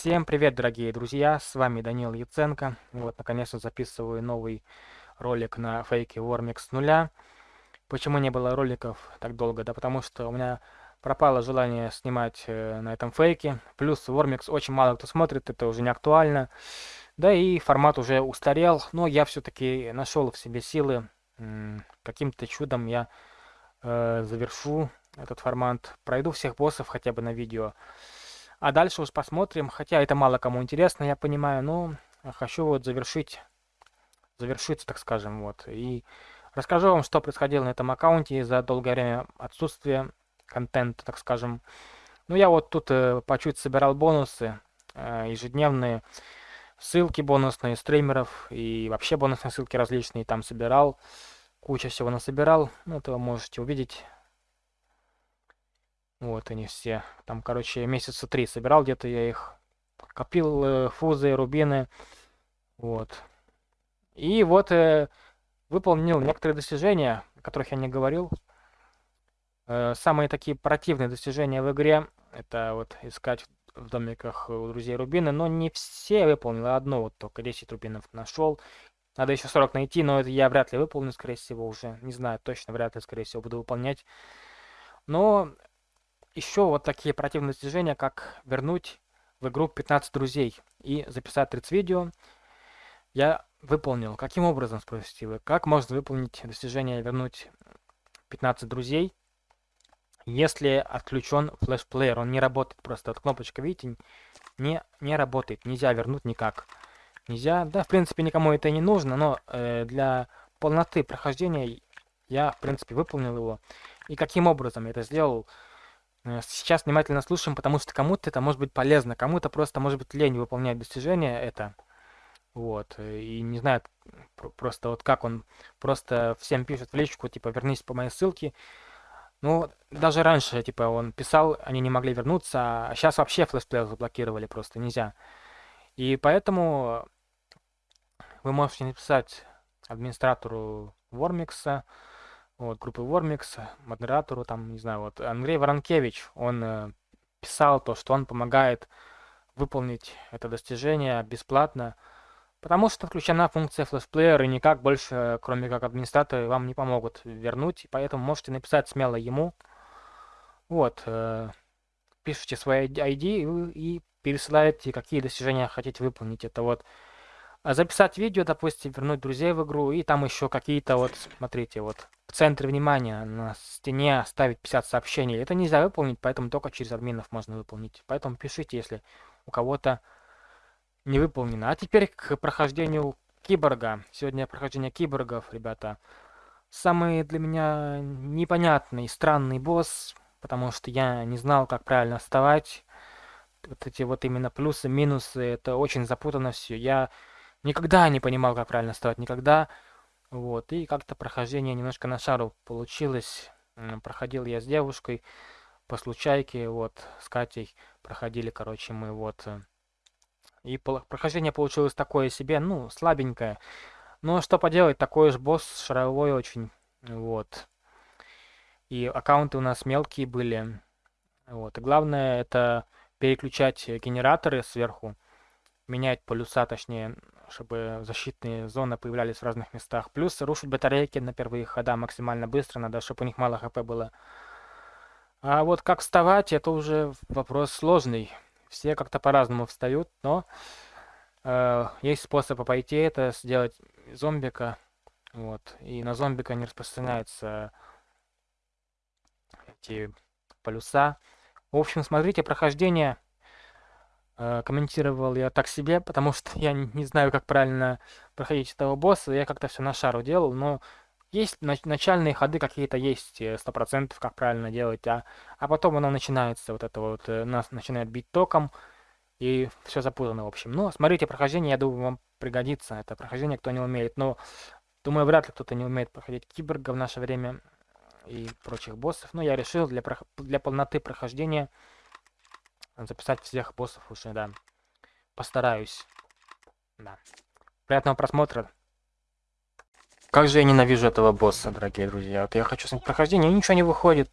Всем привет, дорогие друзья, с вами Данил Яценко. Вот, наконец-то записываю новый ролик на фейке Warmix с нуля. Почему не было роликов так долго? Да потому что у меня пропало желание снимать э, на этом фейке. Плюс Warmix очень мало кто смотрит, это уже не актуально. Да и формат уже устарел, но я все-таки нашел в себе силы. Каким-то чудом я э, завершу этот формат, пройду всех боссов хотя бы на видео. А дальше уж посмотрим, хотя это мало кому интересно, я понимаю, но хочу вот завершить, завершиться, так скажем, вот. И расскажу вам, что происходило на этом аккаунте за долгое время отсутствия контента, так скажем. Ну, я вот тут э, по чуть собирал бонусы э, ежедневные, ссылки бонусные стримеров и вообще бонусные ссылки различные там собирал. Куча всего насобирал, ну, это вы можете увидеть вот они все. Там, короче, месяца три собирал где-то я их. Копил э, фузы, рубины. Вот. И вот э, выполнил некоторые достижения, о которых я не говорил. Э, самые такие противные достижения в игре. Это вот искать в домиках у друзей рубины. Но не все выполнил, а одно вот только 10 рубинов нашел. Надо еще 40 найти, но это я вряд ли выполню, скорее всего, уже. Не знаю, точно, вряд ли, скорее всего, буду выполнять. Но еще вот такие противные достижения, как вернуть в игру 15 друзей и записать 30 видео, я выполнил. Каким образом, спросите вы? Как можно выполнить достижение вернуть 15 друзей, если отключен флешплеер? Он не работает просто. Вот кнопочка, видите, не, не работает. Нельзя вернуть никак. Нельзя. Да, в принципе, никому это не нужно, но э, для полноты прохождения я, в принципе, выполнил его. И каким образом я это сделал? Э, сейчас внимательно слушаем, потому что кому-то это может быть полезно, кому-то просто может быть лень выполнять достижения это. Вот, и не знает просто вот как он просто всем пишет в личку, типа, вернись по моей ссылке. Ну, даже раньше, типа, он писал, они не могли вернуться, а сейчас вообще флешплеер заблокировали просто, нельзя. И поэтому вы можете написать администратору Вормикса, вот, группы Вормикс, модератору, там, не знаю, вот, Андрей Воронкевич, он э, писал то, что он помогает выполнить это достижение бесплатно, потому что включена функция флешплеер, и никак больше, кроме как администраторы, вам не помогут вернуть, поэтому можете написать смело ему, вот, э, пишите свой ID и, и пересылаете, какие достижения хотите выполнить, это вот, а записать видео, допустим, вернуть друзей в игру, и там еще какие-то вот, смотрите, вот, в центре внимания на стене оставить 50 сообщений. Это нельзя выполнить, поэтому только через админов можно выполнить. Поэтому пишите, если у кого-то не выполнено. А теперь к прохождению киборга. Сегодня прохождение киборгов, ребята. Самый для меня непонятный, странный босс, потому что я не знал, как правильно вставать. Вот эти вот именно плюсы, минусы, это очень запутанно все. Я никогда не понимал, как правильно вставать, никогда вот, и как-то прохождение немножко на шару получилось. Проходил я с девушкой по случайке, вот, с Катей проходили, короче, мы вот. Э, и прохождение получилось такое себе, ну, слабенькое. Но что поделать, такой же босс шаровой очень, вот. И аккаунты у нас мелкие были. Вот, и главное это переключать генераторы сверху, менять полюса, точнее, чтобы защитные зоны появлялись в разных местах. Плюс рушить батарейки на первые хода максимально быстро, надо, чтобы у них мало хп было. А вот как вставать, это уже вопрос сложный. Все как-то по-разному встают, но э, есть способ обойти это, сделать зомбика. Вот. И на зомбика не распространяются эти полюса. В общем, смотрите, прохождение комментировал я так себе, потому что я не знаю, как правильно проходить этого босса. Я как-то все на шару делал, но есть начальные ходы какие-то есть, э, сто процентов, как правильно делать, а, а потом оно начинается, вот это вот, э, нас начинает бить током, и все запутано, в общем. Но смотрите, прохождение, я думаю, вам пригодится. Это прохождение, кто не умеет. Но, думаю, вряд ли кто-то не умеет проходить киборга в наше время и прочих боссов. Но я решил для, для полноты прохождения записать всех боссов уже, да. Постараюсь. Да. Приятного просмотра. Как же я ненавижу этого босса, дорогие друзья. Вот я хочу снять прохождение, и ничего не выходит.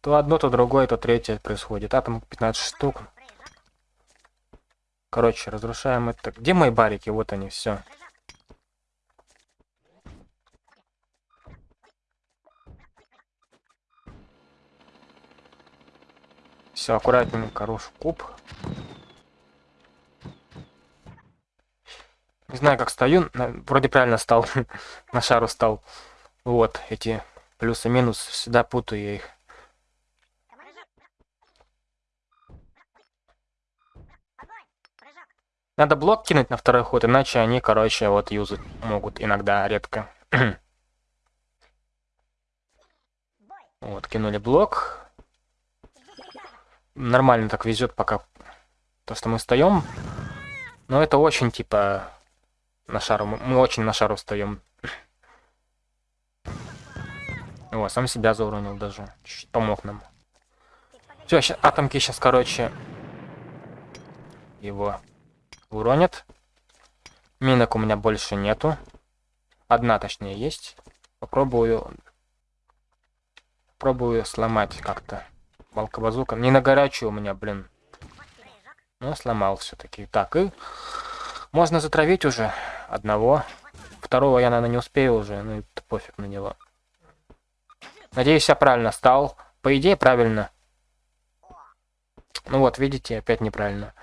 То одно, то другое, то третье происходит. А там 15 штук. Короче, разрушаем это. Где мои барики? Вот они, все. Все, аккуратненько рушу куб. Не знаю, как стою. Вроде правильно стал. На шару стал. Вот, эти плюсы минус. Всегда путаю я их. Надо блок кинуть на второй ход, иначе они, короче, вот юзать могут иногда, редко. вот, кинули блок. Нормально так везет пока то, что мы встаем. Но это очень, типа, на шару. Мы очень на шару встаем. О, сам себя зауронил даже. Чуть-чуть помог нам. Все, атомки сейчас, короче, его уронят. Минок у меня больше нету. Одна, точнее, есть. Попробую... Попробую сломать как-то. Балка-базука. Не на горячую у меня, блин. Ну, сломал все-таки. Так, и... Можно затравить уже одного. Второго я, наверное, не успею уже. Ну, это пофиг на него. Надеюсь, я правильно стал. По идее, правильно. Ну вот, видите, опять неправильно.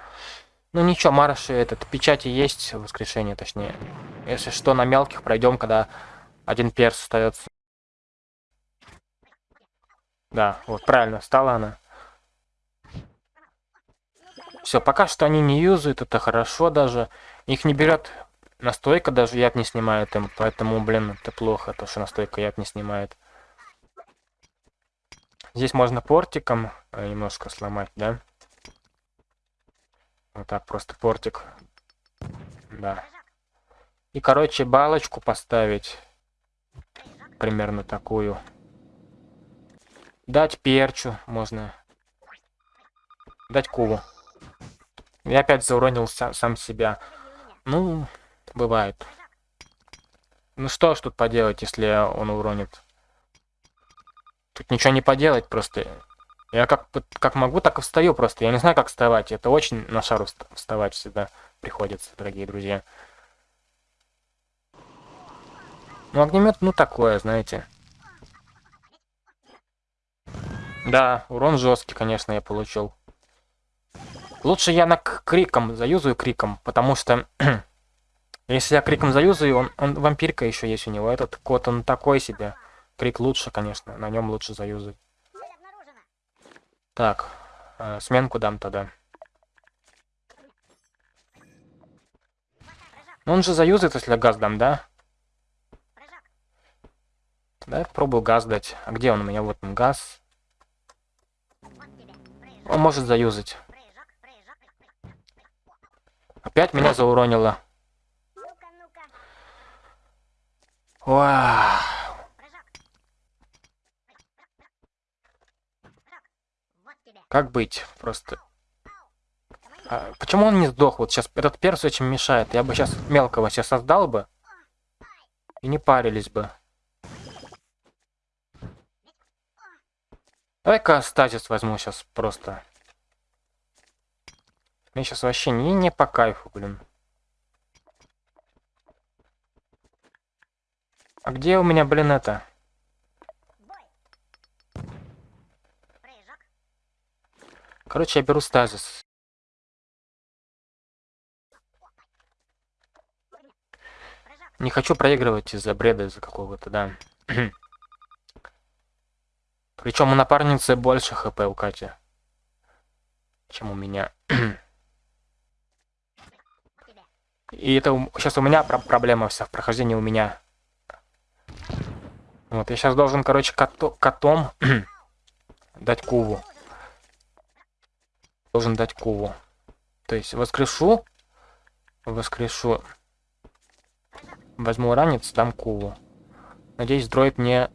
Ну ничего, марши этот, печати есть, воскрешение точнее. Если что, на мелких пройдем, когда один перс остается. Да, вот правильно, стала она. Все, пока что они не юзают, это хорошо даже. Их не берет настойка, даже яд не снимает им, поэтому, блин, это плохо, то что настойка яд не снимает. Здесь можно портиком э, немножко сломать, да? Вот так просто портик. Да. И, короче, балочку поставить. Примерно такую. Дать перчу можно. Дать куву. Я опять зауронил сам, сам себя. Ну, бывает. Ну что ж тут поделать, если он уронит? Тут ничего не поделать, просто я как, как могу, так и встаю просто. Я не знаю, как вставать. Это очень на шару вставать всегда приходится, дорогие друзья. Ну, огнемет, ну, такое, знаете. Да, урон жесткий, конечно, я получил. Лучше я на криком заюзаю криком, потому что если я криком заюзаю, он, он вампирка еще есть у него. Этот кот, он такой себе. Крик лучше, конечно, на нем лучше заюзать. Так, э, сменку дам тогда. Ну, он же заюзает, если газ дам, да? Да, пробую газ дать. А где он у меня? Вот он, газ. Он может заюзать. Опять меня зауронило. Вау. Как быть? Просто... А, почему он не сдох? Вот сейчас этот перс очень мешает. Я бы сейчас мелкого сейчас создал бы. И не парились бы. Давай-ка стазис возьму сейчас просто. Мне сейчас вообще не, не по кайфу, блин. А где у меня, блин, это? Короче, я беру стазис. Не хочу проигрывать из-за бреда, из-за какого-то, да. Причем у напарницы больше хп у Кати, чем у меня. И это сейчас у меня проблема вся в прохождении у меня. Вот, я сейчас должен, короче, кото котом дать куву должен дать куву. То есть воскрешу, воскрешу, возьму ранец, дам куву. Надеюсь, дроид мне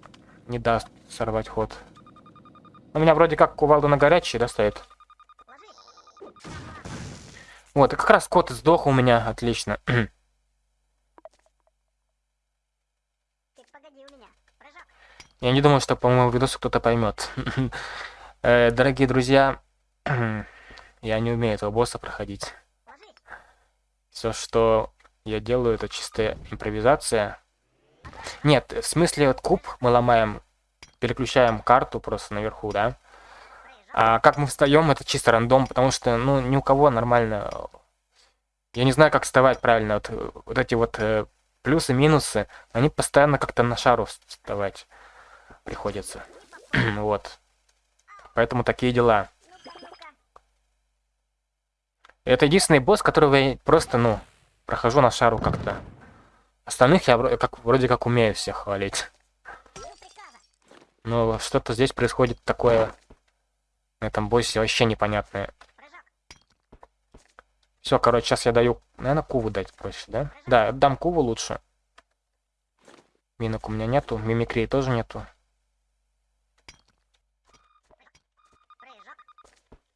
не даст сорвать ход. У меня вроде как кувалда на горячий, да, стоит? Вот, и как раз кот сдох у меня, отлично. Я не думаю, что по моему видосу кто-то поймет. Э, дорогие друзья, Я не умею этого босса проходить. Все, что я делаю, это чистая импровизация. Нет, в смысле, вот куб мы ломаем, переключаем карту просто наверху, да? А как мы встаем, это чисто рандом, потому что, ну, ни у кого нормально... Я не знаю, как вставать правильно. Вот, вот эти вот э, плюсы, минусы, они постоянно как-то на шару вставать приходится. вот. Поэтому такие дела. Это единственный босс, которого я просто, ну, прохожу на шару как-то. Остальных я как, вроде как умею всех хвалить. Но что-то здесь происходит такое на этом боссе вообще непонятное. Все, короче, сейчас я даю... Наверное, куву дать проще, да? Да, дам куву лучше. Минок у меня нету, мимикрии тоже нету.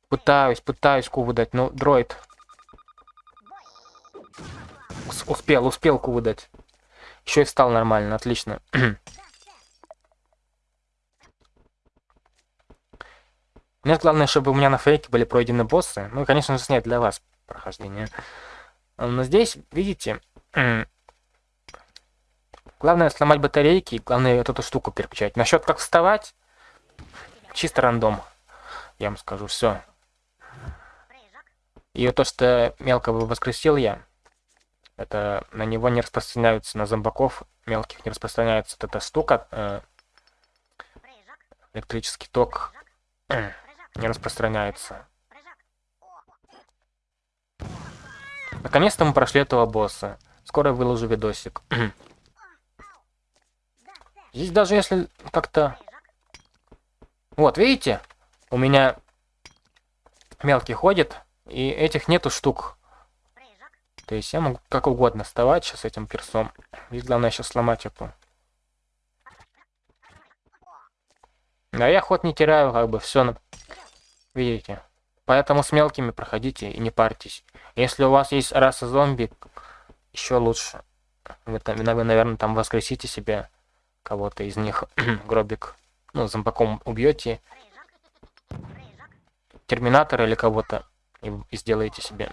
Пытаюсь, пытаюсь куву дать, но дроид. Успел, успел куву дать. Еще и встал нормально, отлично. Мне главное, чтобы у меня на фейке были пройдены боссы. Ну, конечно же, снять для вас прохождение. Но здесь, видите, главное сломать батарейки, главное эту штуку переключать. Насчет как вставать, чисто рандом. Я вам скажу, все. И то, что мелко воскресил я, это на него не распространяются, на зомбаков мелких не распространяется вот эта штука, э, электрический ток не распространяется. Наконец-то мы прошли этого босса. Скоро выложу видосик. Здесь даже если как-то... Вот, видите? У меня мелкий ходит, и этих нету штук. То есть я могу как угодно вставать сейчас этим персом. Здесь главное сейчас сломать эту. Да я ход не теряю, как бы все Видите? Поэтому с мелкими проходите и не парьтесь. Если у вас есть раса зомби, еще лучше. Вы, там, вы наверное, там воскресите себе кого-то из них. Гробик. Ну, зомбаком убьете. Терминатора или кого-то. И, и сделаете себе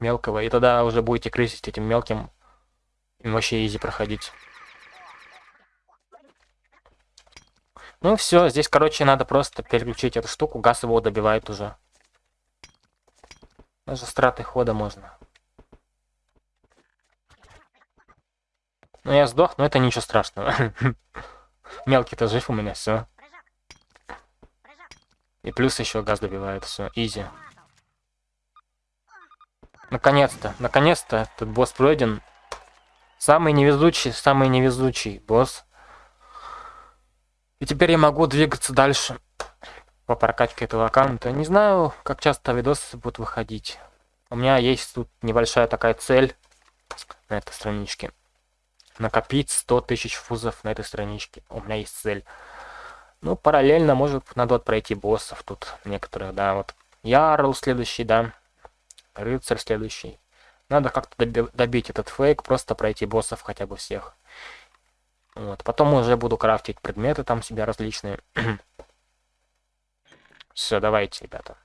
мелкого. И тогда уже будете крысить этим мелким. И вообще изи проходить. Ну все, здесь, короче, надо просто переключить эту штуку. Газ его добивает уже. Даже страты хода можно. Ну я сдох, но это ничего страшного. Мелкий-то жив у меня, все. И плюс еще газ добивает, все, изи. Наконец-то, наконец-то этот босс пройден. Самый невезучий, самый невезучий босс. И теперь я могу двигаться дальше по прокачке этого аккаунта. Не знаю, как часто видосы будут выходить. У меня есть тут небольшая такая цель на этой страничке. Накопить 100 тысяч фузов на этой страничке. У меня есть цель. Ну, параллельно, может, надо вот пройти боссов тут некоторых, да, вот. Ярл следующий, да. Рыцарь следующий. Надо как-то добить этот фейк, просто пройти боссов хотя бы всех. Вот. Потом уже буду крафтить предметы там себя различные. Все, давайте, ребята.